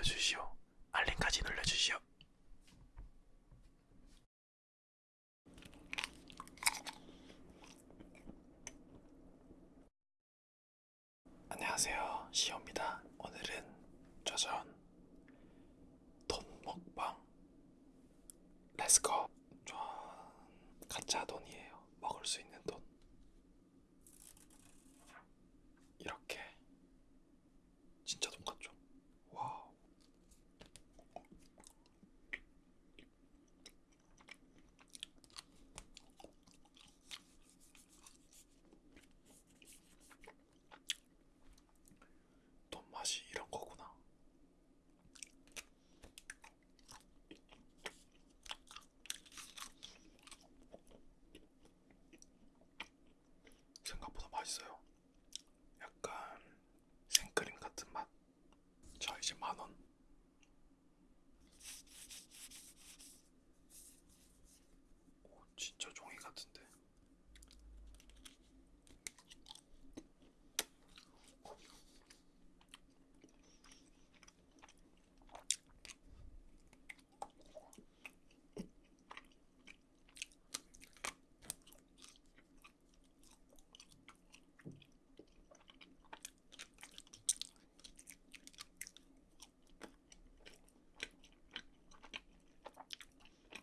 눌러주시오. 알림까지 눌러주시오. 안녕하세요. 시오입니다. 오늘은 짜잔 돈 먹방 let's go 전 가짜 돈이에요. 먹을 수 있는 돈 이렇게 진짜 돈 같죠? 와우 돈 맛이 이런 거구나. 생각보다 맛있어요. 약간 생크림 같은 맛. 자 이제 만 원. 오 진짜 종이 같은데.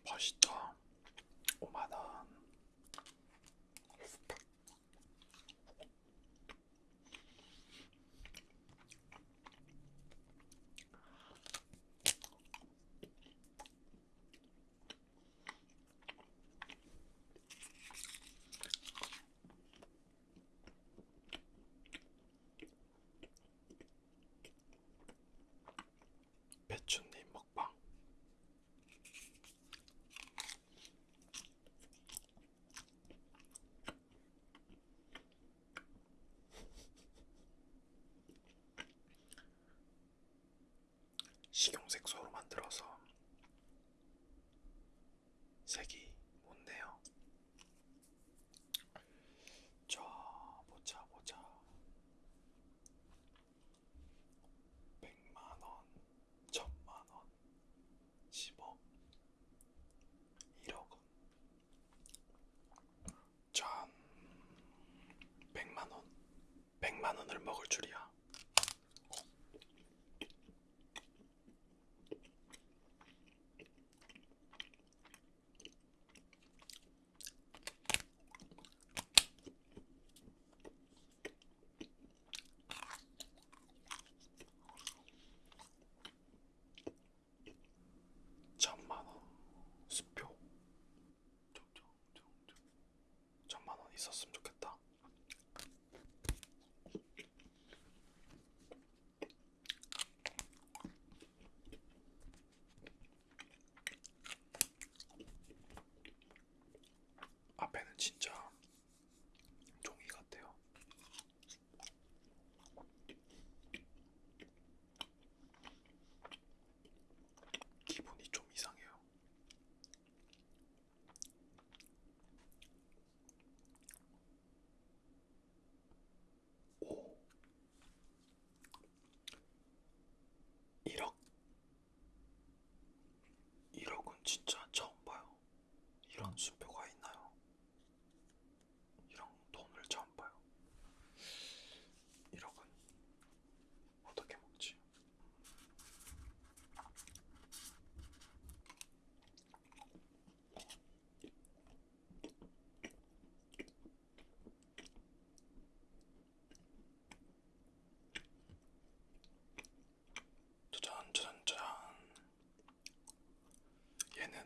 맛있다. 5만 원. 배추님 먹방. 식용색소로 만들어서 색이 묻네요. 자, 보자, 보자. 100만 원, 1000만 원, 10억, 1억 원. 전 100만 원, 100만 원을 먹을 줄이야. 천만 원 수표 쫑쫑쫑쫑. 천만 원 있었으면 좋겠다. 앞에는 진짜 종이 같아요. 기분이 좀 이상해요. 오. 1억. 1억은 진짜 처음 봐요. 이런 수표가 있나요? 이런 돈을 처음 봐요. 1억은 어떻게 먹지? 짜잔 짜잔 짜잔 얘는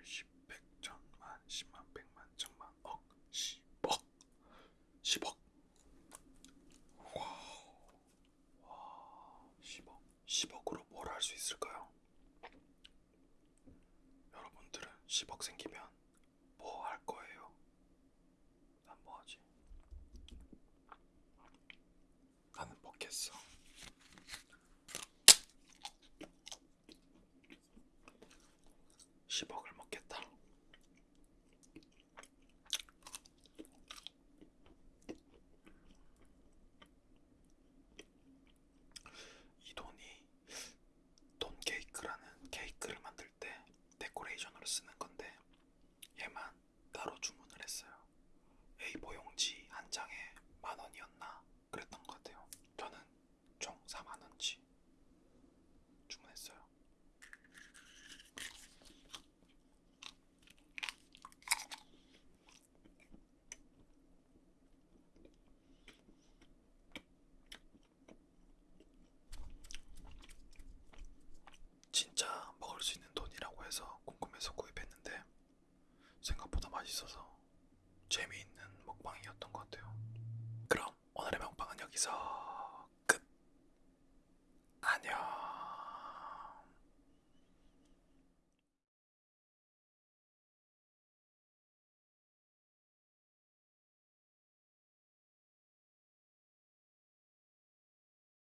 1, 10, 100, 천만, 10만, 100만, 천만, 억, 10억. 10억. 와우. 와 10억. 10억으로 뭘 할 수 있을까요? 여러분들은 10억 생기면 맛있어서 재미있는 먹방이었던 것 같아요. 그럼 오늘의 먹방은 여기서 끝! 안녕!